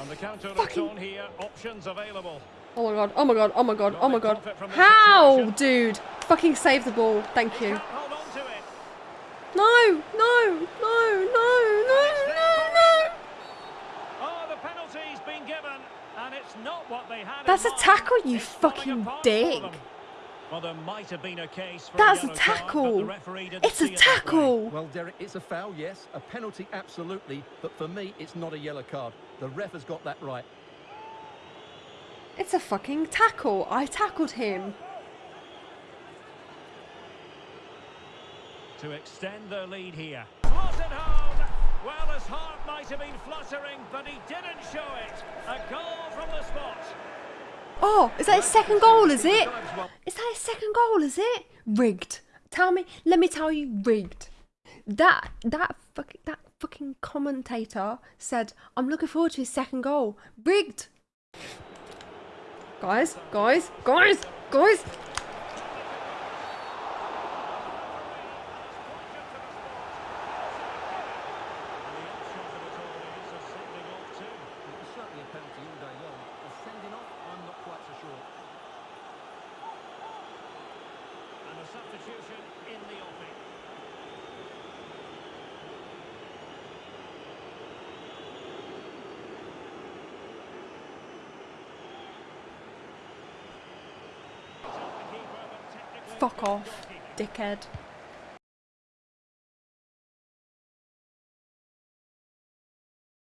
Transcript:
And the counter Fucking- on here, options available. Oh my god, oh my god, oh my god, oh my god. How, dude? Fucking save the ball. Thank you. Hold on to it. No, no, no, no, no, no, no. Oh, the penalty's been given, and it's not what they had. That's a tackle, you fucking dick. Them. Well, there might have been a case for That's a yellow card, but the tackle. referee didn't It's see a it tackle. Well, Derek, it's a foul, yes. A penalty, absolutely. But for me, it's not a yellow card. The ref has got that right. It's a fucking tackle. I tackled him. To extend their lead here. Home. Well, his heart might have been fluttering, but he didn't show it. A goal from the spot. Oh, is that his second goal, is it? Is that his second goal, is it? Rigged. Tell me, let me tell you, rigged. That, that fucking, that fucking commentator said, I'm looking forward to his second goal. Rigged. Guys, guys, guys, guys. The upshot of it all is a sending off too. It was certainly a penalty all day long. A sending off, I'm not quite so sure. And a substitution in the offing. Fuck off, dickhead.